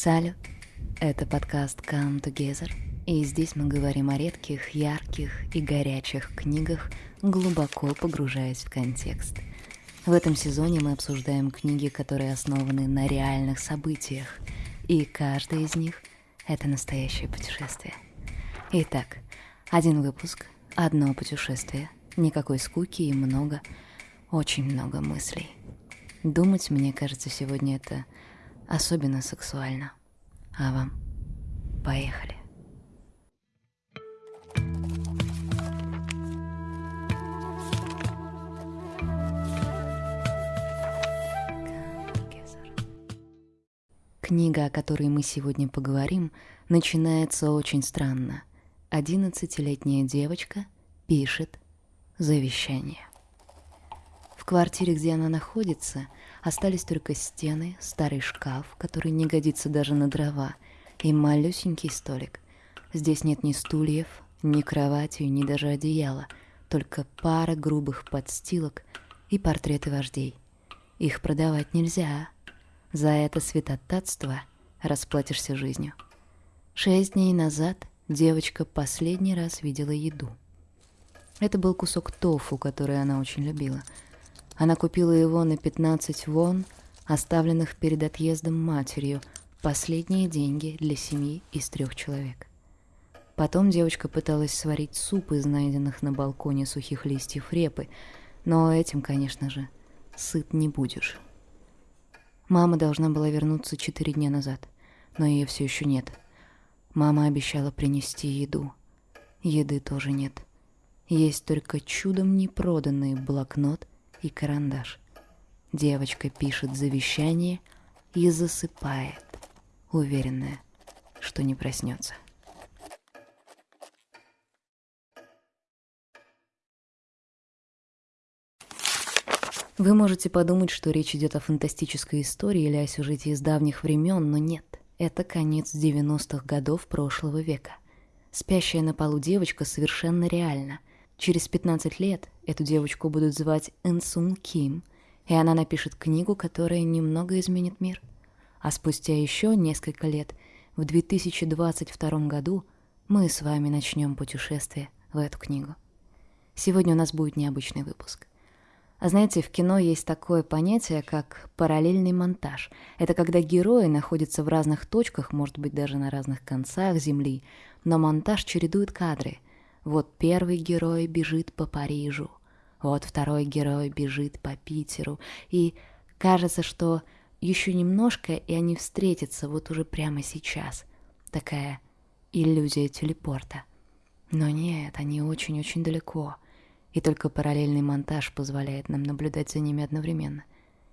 Салют! Это подкаст Come Together, и здесь мы говорим о редких, ярких и горячих книгах, глубоко погружаясь в контекст. В этом сезоне мы обсуждаем книги, которые основаны на реальных событиях, и каждая из них — это настоящее путешествие. Итак, один выпуск, одно путешествие, никакой скуки и много, очень много мыслей. Думать, мне кажется, сегодня это особенно сексуально. А вам? Поехали. Книга, о которой мы сегодня поговорим, начинается очень странно. Одиннадцатилетняя девочка пишет завещание. Квартире, где она находится, Остались только стены, старый шкаф, который не годится даже на дрова, и малюсенький столик. Здесь нет ни стульев, ни кровати, ни даже одеяла, только пара грубых подстилок и портреты вождей. Их продавать нельзя. За это святотатство расплатишься жизнью. Шесть дней назад девочка последний раз видела еду. Это был кусок тофу, который она очень любила — она купила его на 15 вон, оставленных перед отъездом матерью, последние деньги для семьи из трех человек. Потом девочка пыталась сварить суп из найденных на балконе сухих листьев репы, но этим, конечно же, сыт не будешь. Мама должна была вернуться четыре дня назад, но ее все еще нет. Мама обещала принести еду. Еды тоже нет. Есть только чудом непроданный блокнот и карандаш. Девочка пишет завещание и засыпает, уверенная, что не проснется. Вы можете подумать, что речь идет о фантастической истории или о сюжете из давних времен, но нет. Это конец 90-х годов прошлого века. Спящая на полу девочка совершенно реальна. Через 15 лет эту девочку будут звать Энсун Ким, и она напишет книгу, которая немного изменит мир. А спустя еще несколько лет, в 2022 году, мы с вами начнем путешествие в эту книгу. Сегодня у нас будет необычный выпуск. А знаете, в кино есть такое понятие, как параллельный монтаж. Это когда герои находятся в разных точках, может быть, даже на разных концах Земли, но монтаж чередует кадры — вот первый герой бежит по Парижу, вот второй герой бежит по Питеру, и кажется, что еще немножко, и они встретятся вот уже прямо сейчас. Такая иллюзия телепорта. Но нет, они очень-очень далеко, и только параллельный монтаж позволяет нам наблюдать за ними одновременно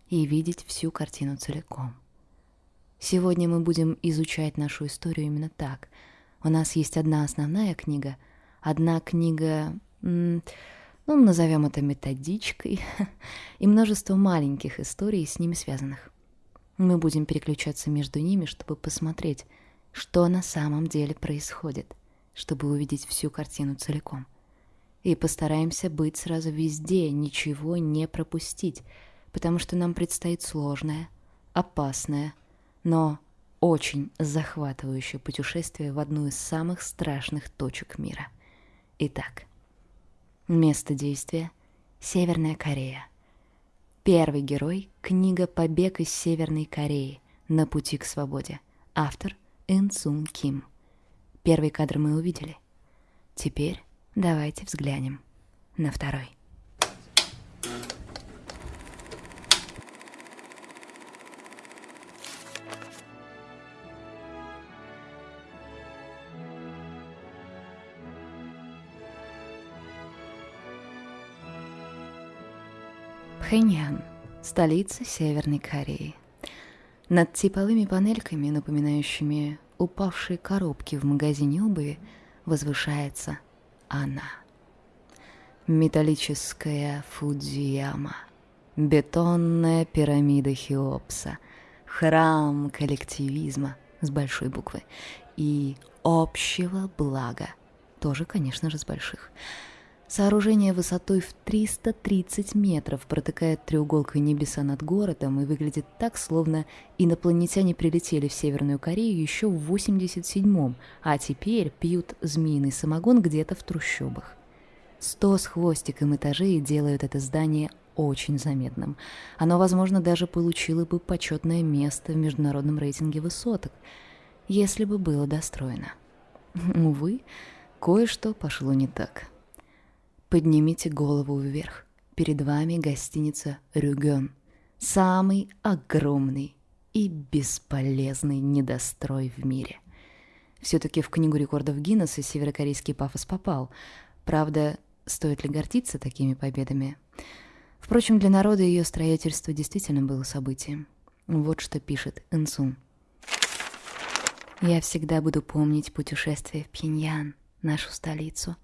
и видеть всю картину целиком. Сегодня мы будем изучать нашу историю именно так. У нас есть одна основная книга — одна книга, ну, назовем это методичкой, и множество маленьких историй с ними связанных. Мы будем переключаться между ними, чтобы посмотреть, что на самом деле происходит, чтобы увидеть всю картину целиком. И постараемся быть сразу везде, ничего не пропустить, потому что нам предстоит сложное, опасное, но очень захватывающее путешествие в одну из самых страшных точек мира — Итак, место действия — Северная Корея. Первый герой — книга «Побег из Северной Кореи. На пути к свободе». Автор — Ин Сун Ким. Первый кадр мы увидели. Теперь давайте взглянем на второй. Пхеньян, столица Северной Кореи. Над типовыми панельками, напоминающими упавшие коробки в магазине обуви, возвышается она. Металлическая Фудзияма, бетонная пирамида Хеопса, храм коллективизма с большой буквы и общего блага, тоже, конечно же, с больших. Сооружение высотой в 330 метров протыкает треуголкой небеса над городом и выглядит так, словно инопланетяне прилетели в Северную Корею еще в 87-м, а теперь пьют змеиный самогон где-то в трущобах. Сто с хвостиком этажей делают это здание очень заметным. Оно, возможно, даже получило бы почетное место в международном рейтинге высоток, если бы было достроено. Увы, кое-что пошло не так. Поднимите голову вверх. Перед вами гостиница «Рюген». Самый огромный и бесполезный недострой в мире. Все-таки в книгу рекордов Гиннесса северокорейский пафос попал. Правда, стоит ли гордиться такими победами? Впрочем, для народа ее строительство действительно было событием. Вот что пишет Инсун. «Я всегда буду помнить путешествие в Пхеньян, нашу столицу.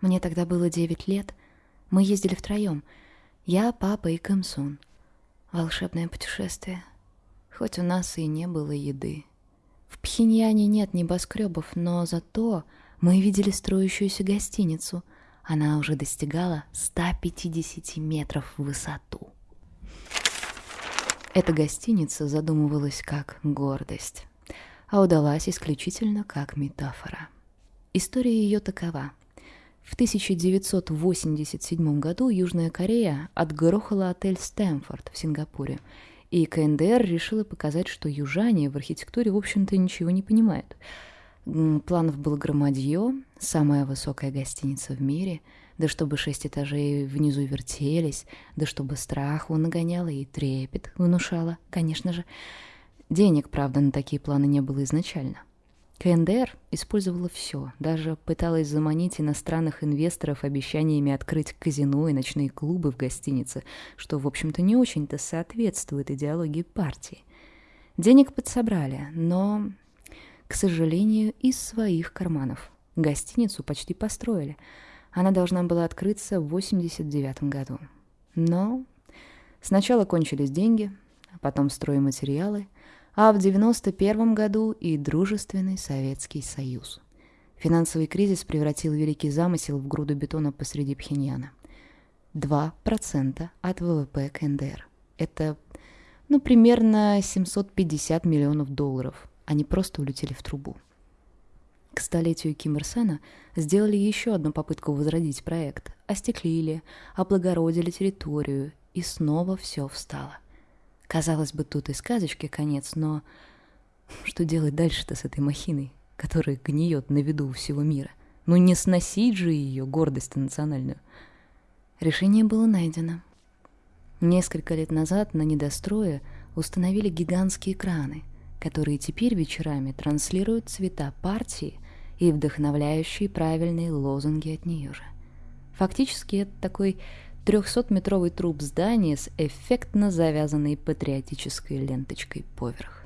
Мне тогда было девять лет. Мы ездили втроем. Я, папа и Кэмсун. Волшебное путешествие. Хоть у нас и не было еды. В Пхеньяне нет небоскребов, но зато мы видели строящуюся гостиницу — она уже достигала 150 метров в высоту. Эта гостиница задумывалась как гордость, а удалась исключительно как метафора. История ее такова. В 1987 году Южная Корея отгрохала отель «Стэнфорд» в Сингапуре, и КНДР решила показать, что южане в архитектуре, в общем-то, ничего не понимают – Планов было громадье, самая высокая гостиница в мире, да чтобы шесть этажей внизу вертелись, да чтобы страху нагоняло и трепет внушало, конечно же. Денег, правда, на такие планы не было изначально. КНДР использовала все, даже пыталась заманить иностранных инвесторов обещаниями открыть казино и ночные клубы в гостинице, что, в общем-то, не очень-то соответствует идеологии партии. Денег подсобрали, но к сожалению, из своих карманов. Гостиницу почти построили. Она должна была открыться в 89 году. Но сначала кончились деньги, а потом стройматериалы, а в 91 году и дружественный Советский Союз. Финансовый кризис превратил великий замысел в груду бетона посреди Пхеньяна. 2% от ВВП КНДР. Это, ну, примерно 750 миллионов долларов – они просто улетели в трубу. К столетию Ким Ир Сена сделали еще одну попытку возродить проект, остеклили, облагородили территорию, и снова все встало. Казалось бы, тут и сказочки конец, но что делать дальше-то с этой махиной, которая гниет на виду у всего мира? Ну не сносить же ее, гордость национальную. Решение было найдено. Несколько лет назад на недострое установили гигантские краны, которые теперь вечерами транслируют цвета партии и вдохновляющие правильные лозунги от нее же. Фактически это такой 300-метровый труп здания с эффектно завязанной патриотической ленточкой поверх.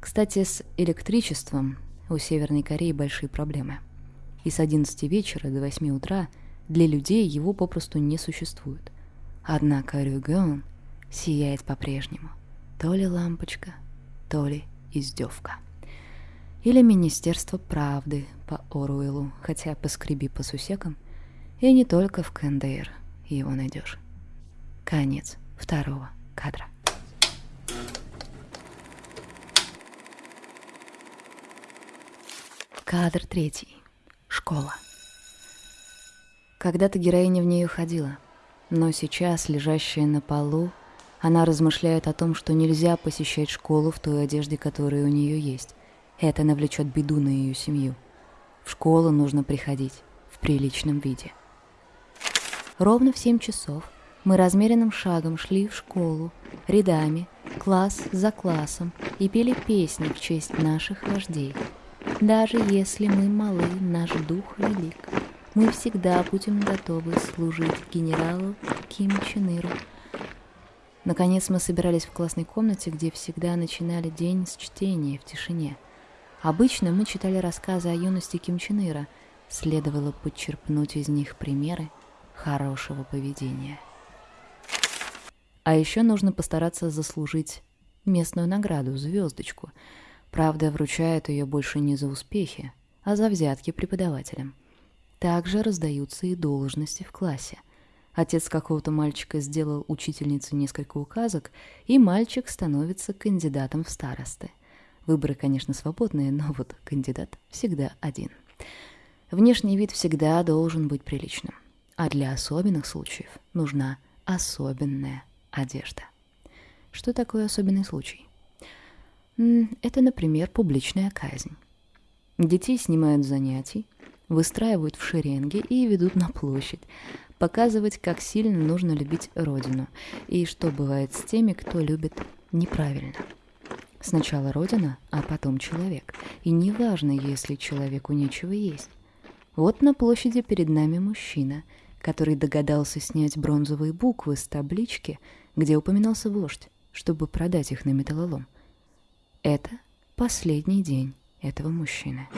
Кстати, с электричеством у Северной Кореи большие проблемы. И с 11 вечера до 8 утра для людей его попросту не существует. Однако Рюгён сияет по-прежнему. То ли лампочка, то ли издевка. Или Министерство правды по Оруэллу, хотя поскреби по сусекам, и не только в КНДР его найдешь. Конец второго кадра. Кадр третий. Школа. Когда-то героиня в нее ходила, но сейчас, лежащая на полу, она размышляет о том, что нельзя посещать школу в той одежде, которая у нее есть. Это навлечет беду на ее семью. В школу нужно приходить в приличном виде. Ровно в семь часов мы размеренным шагом шли в школу, рядами, класс за классом, и пели песни в честь наших вождей. Даже если мы малы, наш дух велик. Мы всегда будем готовы служить генералу Ким Чен Иру, Наконец мы собирались в классной комнате, где всегда начинали день с чтения в тишине. Обычно мы читали рассказы о юности Ким Чен Ира. Следовало подчерпнуть из них примеры хорошего поведения. А еще нужно постараться заслужить местную награду, звездочку. Правда, вручают ее больше не за успехи, а за взятки преподавателям. также раздаются и должности в классе. Отец какого-то мальчика сделал учительнице несколько указок, и мальчик становится кандидатом в старосты. Выборы, конечно, свободные, но вот кандидат всегда один. Внешний вид всегда должен быть приличным, а для особенных случаев нужна особенная одежда. Что такое особенный случай? Это, например, публичная казнь. Детей снимают занятий, выстраивают в шеренги и ведут на площадь, показывать, как сильно нужно любить Родину и что бывает с теми, кто любит неправильно. Сначала Родина, а потом человек. И неважно, если человеку нечего есть. Вот на площади перед нами мужчина, который догадался снять бронзовые буквы с таблички, где упоминался вождь, чтобы продать их на металлолом. Это последний день этого мужчины.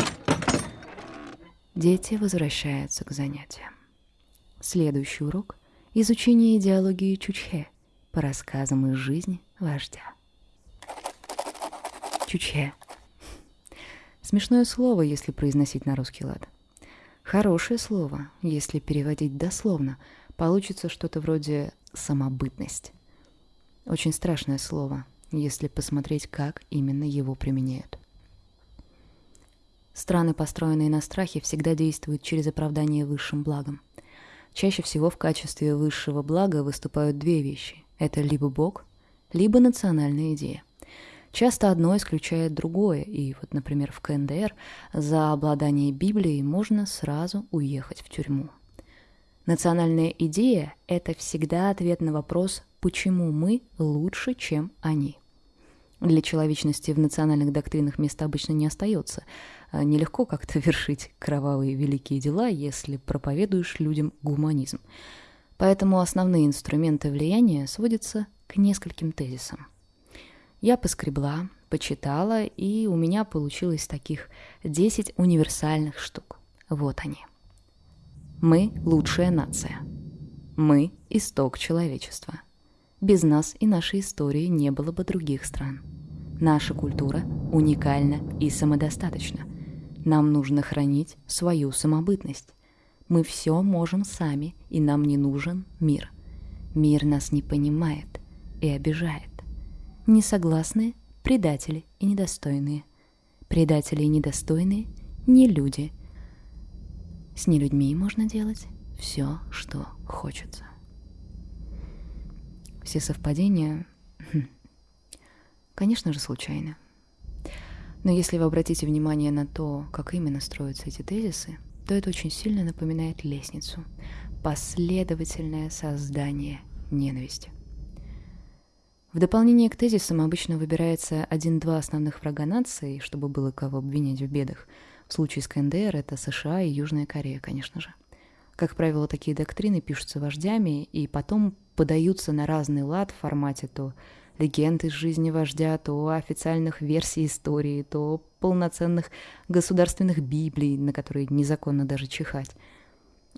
Дети возвращаются к занятиям. Следующий урок — изучение идеологии Чучхе по рассказам из жизни вождя. Чучхе. Смешное слово, если произносить на русский лад. Хорошее слово, если переводить дословно, получится что-то вроде «самобытность». Очень страшное слово, если посмотреть, как именно его применяют. Страны, построенные на страхе, всегда действуют через оправдание высшим благом. Чаще всего в качестве высшего блага выступают две вещи. Это либо Бог, либо национальная идея. Часто одно исключает другое, и вот, например, в КНДР за обладание Библией можно сразу уехать в тюрьму. Национальная идея – это всегда ответ на вопрос, почему мы лучше, чем они – для человечности в национальных доктринах места обычно не остается. А нелегко как-то вершить кровавые великие дела, если проповедуешь людям гуманизм. Поэтому основные инструменты влияния сводятся к нескольким тезисам. Я поскребла, почитала, и у меня получилось таких 10 универсальных штук. Вот они. Мы – лучшая нация. Мы – исток человечества. Без нас и нашей истории не было бы других стран. Наша культура уникальна и самодостаточна. Нам нужно хранить свою самобытность. Мы все можем сами, и нам не нужен мир. Мир нас не понимает и обижает. Несогласные – предатели и недостойные. Предатели и недостойные – не люди. С нелюдьми можно делать все, что хочется. Все совпадения хм, Конечно же, случайно. Но если вы обратите внимание на то, как именно строятся эти тезисы, то это очень сильно напоминает лестницу. Последовательное создание ненависти. В дополнение к тезисам обычно выбирается один-два основных врага нации, чтобы было кого обвинять в бедах. В случае с КНДР это США и Южная Корея, конечно же. Как правило, такие доктрины пишутся вождями и потом подаются на разный лад в формате то легенд из жизни вождя, то официальных версий истории, то полноценных государственных библий, на которые незаконно даже чихать.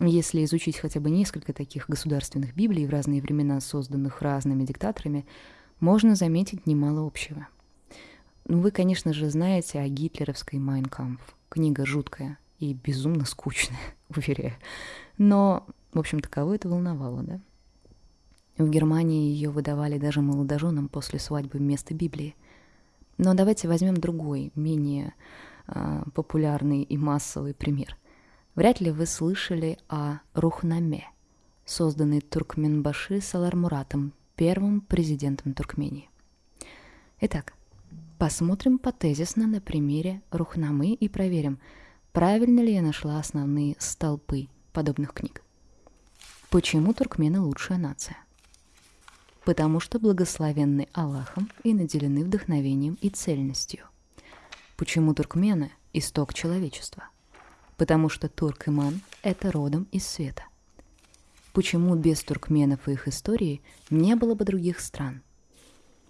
Если изучить хотя бы несколько таких государственных библий в разные времена, созданных разными диктаторами, можно заметить немало общего. Ну, вы, конечно же, знаете о гитлеровской «Майнкампф». Книга жуткая и безумно скучная, уверяю. Но, в общем-то, это волновало, да? В Германии ее выдавали даже молодоженам после свадьбы вместо Библии. Но давайте возьмем другой, менее э, популярный и массовый пример. Вряд ли вы слышали о Рухнаме, созданной Туркменбаши Салармуратом, первым президентом Туркмении. Итак, посмотрим потезисно на примере Рухнамы и проверим, правильно ли я нашла основные столпы подобных книг. Почему туркмены лучшая нация? потому что благословенны Аллахом и наделены вдохновением и цельностью. Почему туркмены – исток человечества? Потому что туркман – это родом из света. Почему без туркменов и их истории не было бы других стран?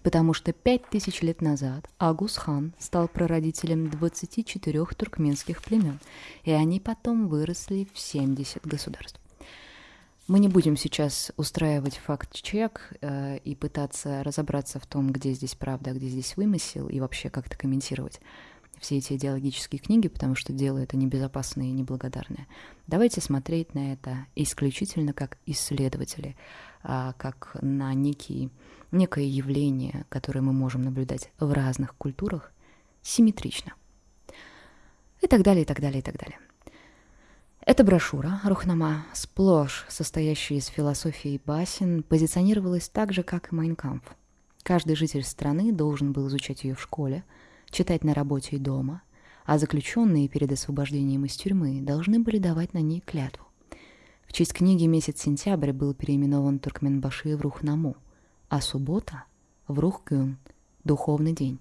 Потому что пять тысяч лет назад Агус-хан стал прародителем 24 туркменских племен, и они потом выросли в 70 государств. Мы не будем сейчас устраивать факт-чек э, и пытаться разобраться в том, где здесь правда, а где здесь вымысел, и вообще как-то комментировать. Все эти идеологические книги, потому что дело это небезопасное и неблагодарное. Давайте смотреть на это исключительно как исследователи, а, как на некий, некое явление, которое мы можем наблюдать в разных культурах, симметрично. И так далее, и так далее, и так далее. Эта брошюра «Рухнама», сплошь состоящая из философии и басен, позиционировалась так же, как и «Майнкамп». Каждый житель страны должен был изучать ее в школе, читать на работе и дома, а заключенные перед освобождением из тюрьмы должны были давать на ней клятву. В честь книги месяц сентябрь был переименован Туркменбаши в Рухнаму, а суббота — в Рухгюн, духовный день,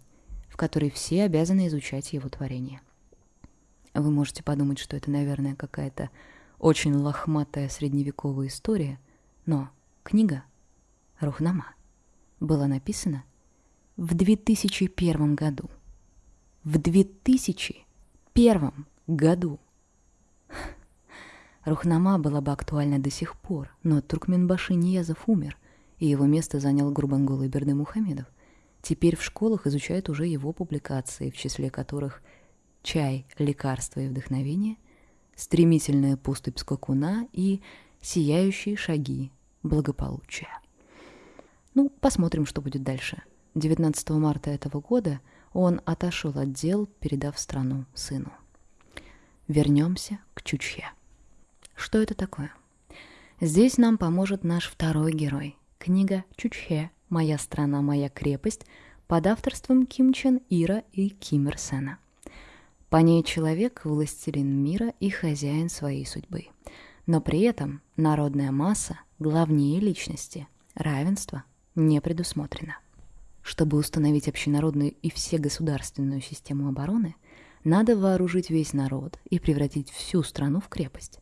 в который все обязаны изучать его творение. Вы можете подумать, что это, наверное, какая-то очень лохматая средневековая история, но книга «Рухнама» была написана в 2001 году. В 2001 году. Рухнама была бы актуальна до сих пор, но Туркменбаши Ниязов умер, и его место занял Гурбангул Берды Мухамедов. Теперь в школах изучают уже его публикации, в числе которых – чай, лекарство и вдохновение, стремительная поступь скакуна и сияющие шаги благополучия. Ну, посмотрим, что будет дальше. 19 марта этого года он отошел от дел, передав страну сыну. Вернемся к Чучхе. Что это такое? Здесь нам поможет наш второй герой. Книга Чучхе «Моя страна, моя крепость» под авторством Ким Чен Ира и Ким Ир Сена. По ней человек – властелин мира и хозяин своей судьбы. Но при этом народная масса главнее личности, равенство не предусмотрено. Чтобы установить общенародную и всегосударственную систему обороны, надо вооружить весь народ и превратить всю страну в крепость.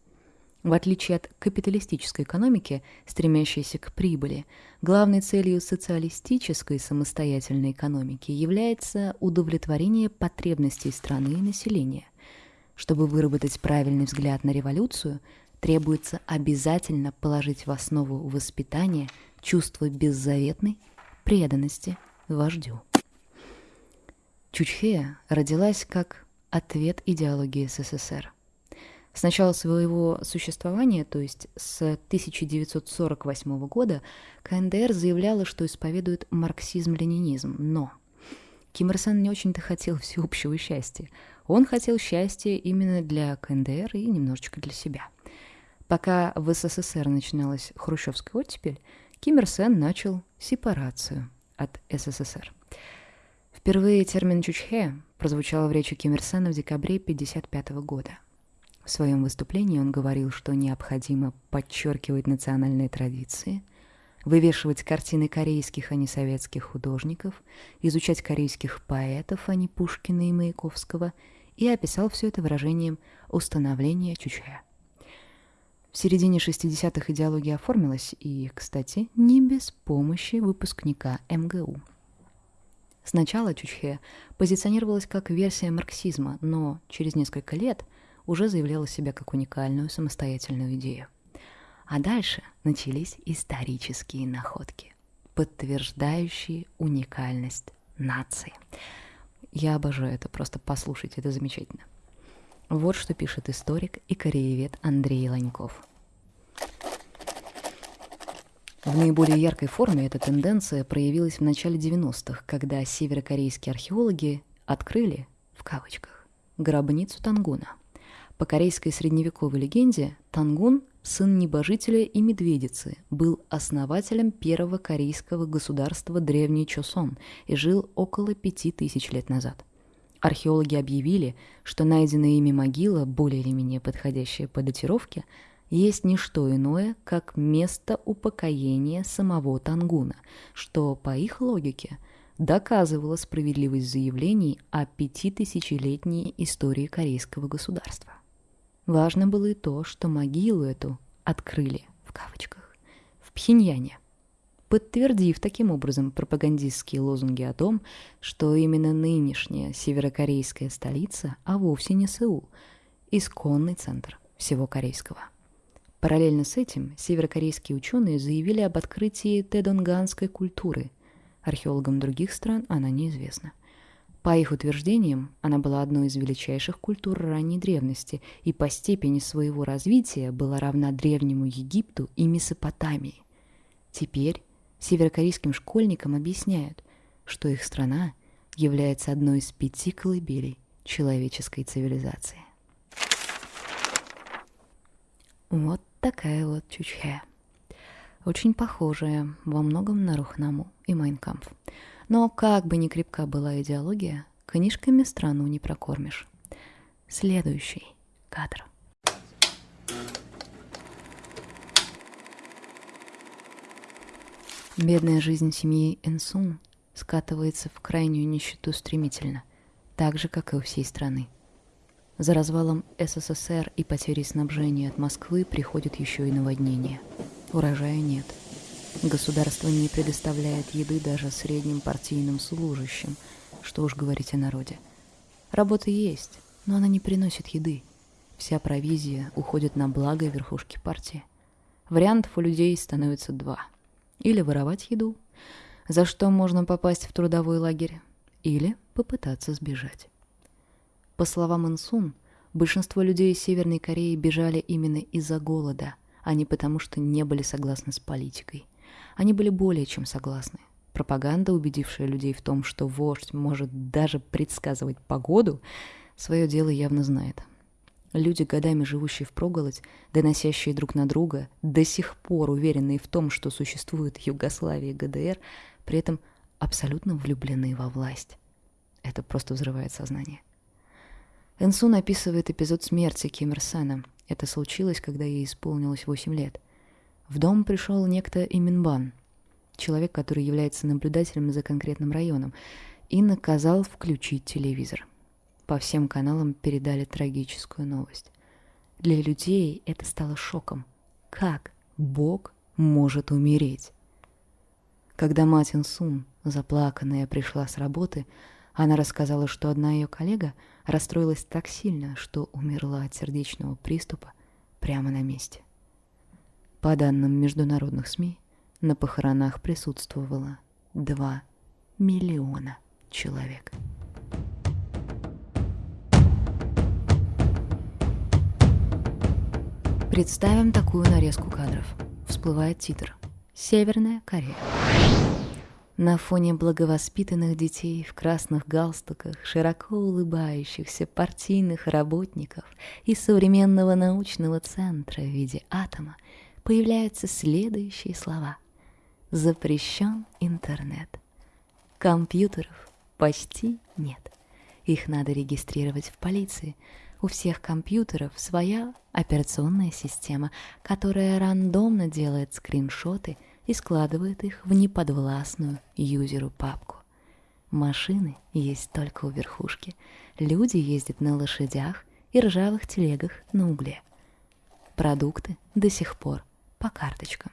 В отличие от капиталистической экономики, стремящейся к прибыли, главной целью социалистической самостоятельной экономики является удовлетворение потребностей страны и населения. Чтобы выработать правильный взгляд на революцию, требуется обязательно положить в основу воспитания чувство беззаветной преданности вождю. Чучхея родилась как ответ идеологии СССР. С начала своего существования, то есть с 1948 года, КНДР заявляла, что исповедует марксизм-ленинизм, но Ким Ир Сен не очень-то хотел всеобщего счастья. Он хотел счастья именно для КНДР и немножечко для себя. Пока в СССР начиналась хрущевская оттепель, Ким Ир Сен начал сепарацию от СССР. Впервые термин «чучхе» прозвучал в речи Ким Ир Сена в декабре 1955 года. В своем выступлении он говорил, что необходимо подчеркивать национальные традиции, вывешивать картины корейских, а не советских художников, изучать корейских поэтов, а не Пушкина и Маяковского, и описал все это выражением «установление чучхе». В середине 60-х идеология оформилась, и, кстати, не без помощи выпускника МГУ. Сначала Чучхе позиционировалась как версия марксизма, но через несколько лет уже заявляла себя как уникальную самостоятельную идею. А дальше начались исторические находки, подтверждающие уникальность нации. Я обожаю это, просто послушайте, это замечательно. Вот что пишет историк и кореевед Андрей Ланьков. В наиболее яркой форме эта тенденция проявилась в начале 90-х, когда северокорейские археологи открыли, в кавычках, гробницу Тангуна – по корейской средневековой легенде, Тангун, сын небожителя и медведицы, был основателем первого корейского государства Древний Чосон и жил около пяти тысяч лет назад. Археологи объявили, что найденная ими могила, более или менее подходящая по датировке, есть не что иное, как место упокоения самого Тангуна, что, по их логике, доказывало справедливость заявлений о пятитысячелетней истории корейского государства. Важно было и то, что могилу эту «открыли» в кавычках в Пхеньяне, подтвердив таким образом пропагандистские лозунги о том, что именно нынешняя северокорейская столица, а вовсе не Сеул, исконный центр всего корейского. Параллельно с этим северокорейские ученые заявили об открытии тедонганской культуры. Археологам других стран она неизвестна. По их утверждениям, она была одной из величайших культур ранней древности и по степени своего развития была равна Древнему Египту и Месопотамии. Теперь северокорейским школьникам объясняют, что их страна является одной из пяти колыбелей человеческой цивилизации. Вот такая вот Чучхе. Очень похожая во многом на Рухнаму и Майнкамп. Но как бы ни крепка была идеология, книжками страну не прокормишь. Следующий кадр. Бедная жизнь семьи Энсун скатывается в крайнюю нищету стремительно, так же, как и у всей страны. За развалом СССР и потерей снабжения от Москвы приходит еще и наводнение. Урожая нет. Государство не предоставляет еды даже средним партийным служащим, что уж говорить о народе. Работа есть, но она не приносит еды. Вся провизия уходит на благо верхушки партии. Вариантов у людей становится два. Или воровать еду, за что можно попасть в трудовой лагерь, или попытаться сбежать. По словам Инсун, большинство людей из Северной Кореи бежали именно из-за голода, а не потому, что не были согласны с политикой. Они были более чем согласны. Пропаганда, убедившая людей в том, что вождь может даже предсказывать погоду, свое дело явно знает. Люди, годами живущие в проголодь, доносящие друг на друга, до сих пор уверенные в том, что существует Югославия и ГДР, при этом абсолютно влюблены во власть. Это просто взрывает сознание. Энсун описывает эпизод смерти Ким Ир Сена. Это случилось, когда ей исполнилось 8 лет. В дом пришел некто Иминбан, человек, который является наблюдателем за конкретным районом, и наказал включить телевизор. По всем каналам передали трагическую новость. Для людей это стало шоком. Как Бог может умереть? Когда мать Инсун, заплаканная, пришла с работы, она рассказала, что одна ее коллега расстроилась так сильно, что умерла от сердечного приступа прямо на месте. По данным международных СМИ, на похоронах присутствовало 2 миллиона человек. Представим такую нарезку кадров. Всплывает титр. Северная Корея. На фоне благовоспитанных детей в красных галстуках, широко улыбающихся партийных работников и современного научного центра в виде атома появляются следующие слова. Запрещен интернет. Компьютеров почти нет. Их надо регистрировать в полиции. У всех компьютеров своя операционная система, которая рандомно делает скриншоты – и складывает их в неподвластную юзеру папку. Машины есть только у верхушки, люди ездят на лошадях и ржавых телегах на угле. Продукты до сих пор по карточкам.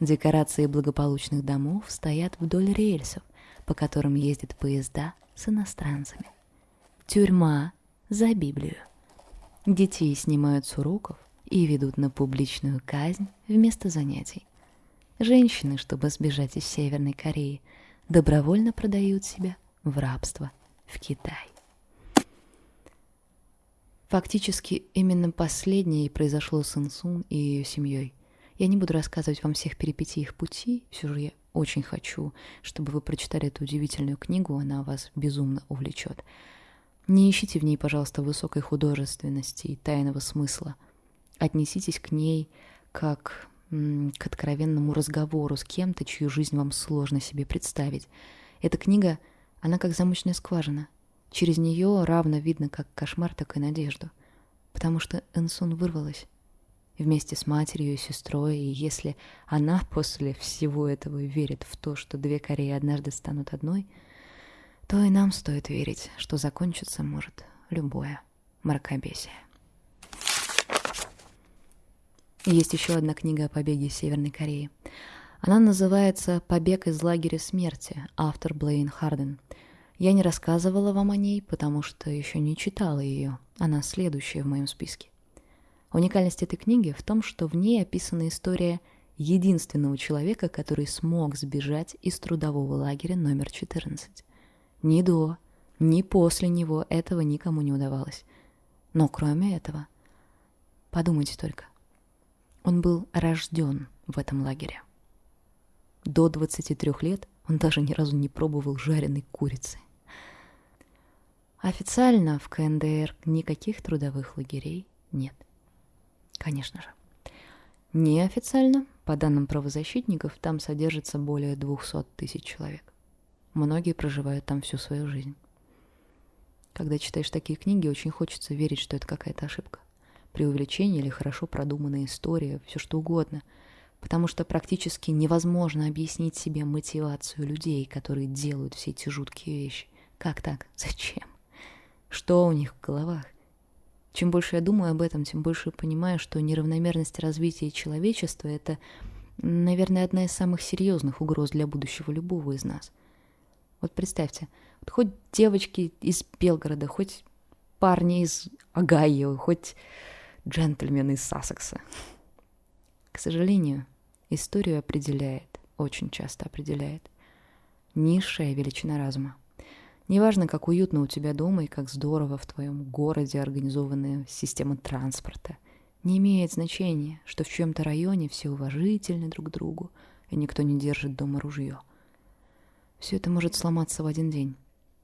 Декорации благополучных домов стоят вдоль рельсов, по которым ездят поезда с иностранцами. Тюрьма за Библию. Детей снимают с уроков и ведут на публичную казнь вместо занятий. Женщины, чтобы сбежать из Северной Кореи, добровольно продают себя в рабство в Китай. Фактически именно последнее и произошло с Инсун и ее семьей. Я не буду рассказывать вам всех перипетий их пути, все же я очень хочу, чтобы вы прочитали эту удивительную книгу, она вас безумно увлечет. Не ищите в ней, пожалуйста, высокой художественности и тайного смысла. Отнеситесь к ней как к откровенному разговору с кем-то, чью жизнь вам сложно себе представить. Эта книга, она как замочная скважина. Через нее равно видно как кошмар, так и надежду. Потому что Энсун вырвалась вместе с матерью и сестрой, и если она после всего этого верит в то, что две Кореи однажды станут одной, то и нам стоит верить, что закончится может любое мракобесие. Есть еще одна книга о побеге из Северной Кореи. Она называется «Побег из лагеря смерти», автор Блейн Харден. Я не рассказывала вам о ней, потому что еще не читала ее. Она следующая в моем списке. Уникальность этой книги в том, что в ней описана история единственного человека, который смог сбежать из трудового лагеря номер 14. Ни до, Ни после него этого никому не удавалось. Но кроме этого, подумайте только, он был рожден в этом лагере. До 23 лет он даже ни разу не пробовал жареной курицы. Официально в КНДР никаких трудовых лагерей нет. Конечно же. Неофициально, по данным правозащитников, там содержится более 200 тысяч человек. Многие проживают там всю свою жизнь. Когда читаешь такие книги, очень хочется верить, что это какая-то ошибка. Преувеличение или хорошо продуманная история, все что угодно. Потому что практически невозможно объяснить себе мотивацию людей, которые делают все эти жуткие вещи. Как так? Зачем? Что у них в головах? Чем больше я думаю об этом, тем больше понимаю, что неравномерность развития человечества — это, наверное, одна из самых серьезных угроз для будущего любого из нас. Вот представьте, вот хоть девочки из Белгорода, хоть парни из Огайо, хоть джентльмены из Сассекса. К сожалению, историю определяет, очень часто определяет, низшая величина разума. Неважно, как уютно у тебя дома и как здорово в твоем городе организованная система транспорта. Не имеет значения, что в чьем-то районе все уважительны друг другу, и никто не держит дома ружье. Все это может сломаться в один день,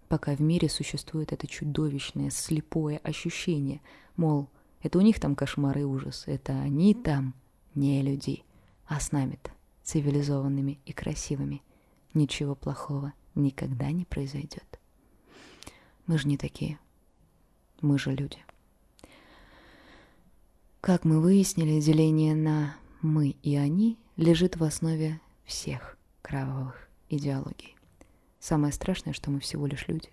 пока в мире существует это чудовищное, слепое ощущение, мол, это у них там кошмары и ужас, это они там не люди, а с нами-то, цивилизованными и красивыми, ничего плохого никогда не произойдет. Мы же не такие. Мы же люди. Как мы выяснили, деление на «мы» и «они» лежит в основе всех кровавых идеологий. Самое страшное, что мы всего лишь люди.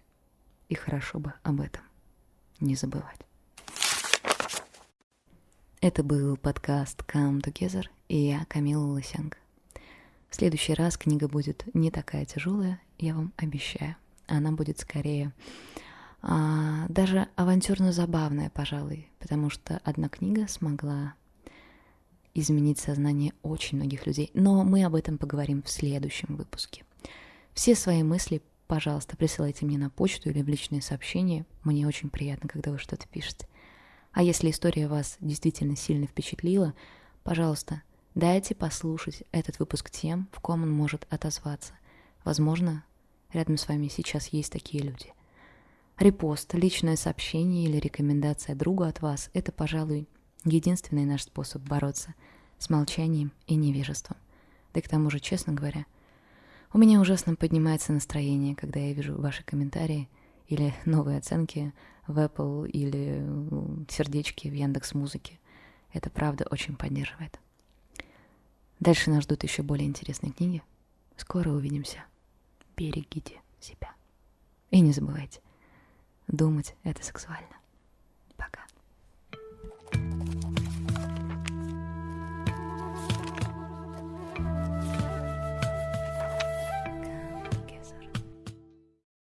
И хорошо бы об этом не забывать. Это был подкаст Come Together, и я Камила Лысенко. В следующий раз книга будет не такая тяжелая, я вам обещаю. Она будет скорее а, даже авантюрно-забавная, пожалуй, потому что одна книга смогла изменить сознание очень многих людей. Но мы об этом поговорим в следующем выпуске. Все свои мысли, пожалуйста, присылайте мне на почту или в личные сообщения. Мне очень приятно, когда вы что-то пишете. А если история вас действительно сильно впечатлила, пожалуйста, дайте послушать этот выпуск тем, в ком он может отозваться. Возможно, рядом с вами сейчас есть такие люди. Репост, личное сообщение или рекомендация другу от вас – это, пожалуй, единственный наш способ бороться с молчанием и невежеством. Да и к тому же, честно говоря, у меня ужасно поднимается настроение, когда я вижу ваши комментарии или новые оценки в Apple или сердечки в Яндекс Музыке. Это правда очень поддерживает. Дальше нас ждут еще более интересные книги. Скоро увидимся. Берегите себя. И не забывайте, Думать — это сексуально.